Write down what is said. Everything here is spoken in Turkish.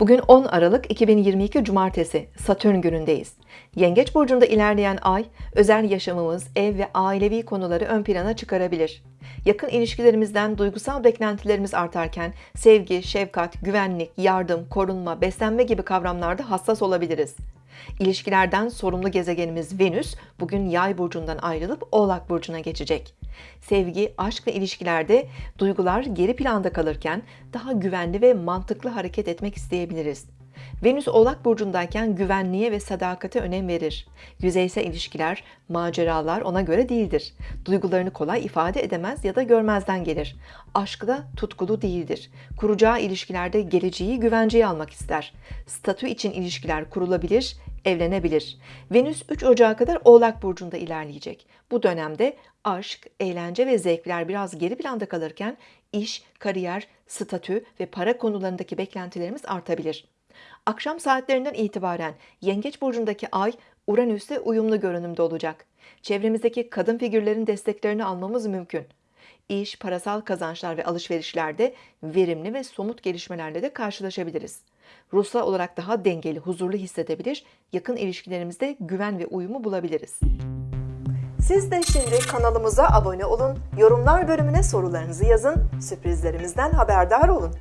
Bugün 10 Aralık 2022 Cumartesi Satürn günündeyiz. Yengeç burcunda ilerleyen ay özel yaşamımız, ev ve ailevi konuları ön plana çıkarabilir. Yakın ilişkilerimizden duygusal beklentilerimiz artarken sevgi, şefkat, güvenlik, yardım, korunma, beslenme gibi kavramlarda hassas olabiliriz. İlişkilerden sorumlu gezegenimiz Venüs bugün Yay burcundan ayrılıp Oğlak burcuna geçecek. Sevgi, aşk ve ilişkilerde duygular geri planda kalırken daha güvenli ve mantıklı hareket etmek isteyebiliriz. Venüs Oğlak burcundayken güvenliğe ve sadakate önem verir. Yüzeysel ilişkiler, maceralar ona göre değildir. Duygularını kolay ifade edemez ya da görmezden gelir. Aşkı da tutkulu değildir. Kuracağı ilişkilerde geleceği güvenceye almak ister. Statü için ilişkiler kurulabilir, evlenebilir. Venüs 3 Ocağı kadar Oğlak burcunda ilerleyecek. Bu dönemde aşk, eğlence ve zevkler biraz geri planda kalırken iş, kariyer, statü ve para konularındaki beklentilerimiz artabilir. Akşam saatlerinden itibaren Yengeç burcundaki ay Uranüs'te uyumlu görünümde olacak. Çevremizdeki kadın figürlerin desteklerini almamız mümkün. İş, parasal kazançlar ve alışverişlerde verimli ve somut gelişmelerle de karşılaşabiliriz. Ruhsal olarak daha dengeli, huzurlu hissedebilir, yakın ilişkilerimizde güven ve uyumu bulabiliriz. Siz de şimdi kanalımıza abone olun, yorumlar bölümüne sorularınızı yazın, sürprizlerimizden haberdar olun.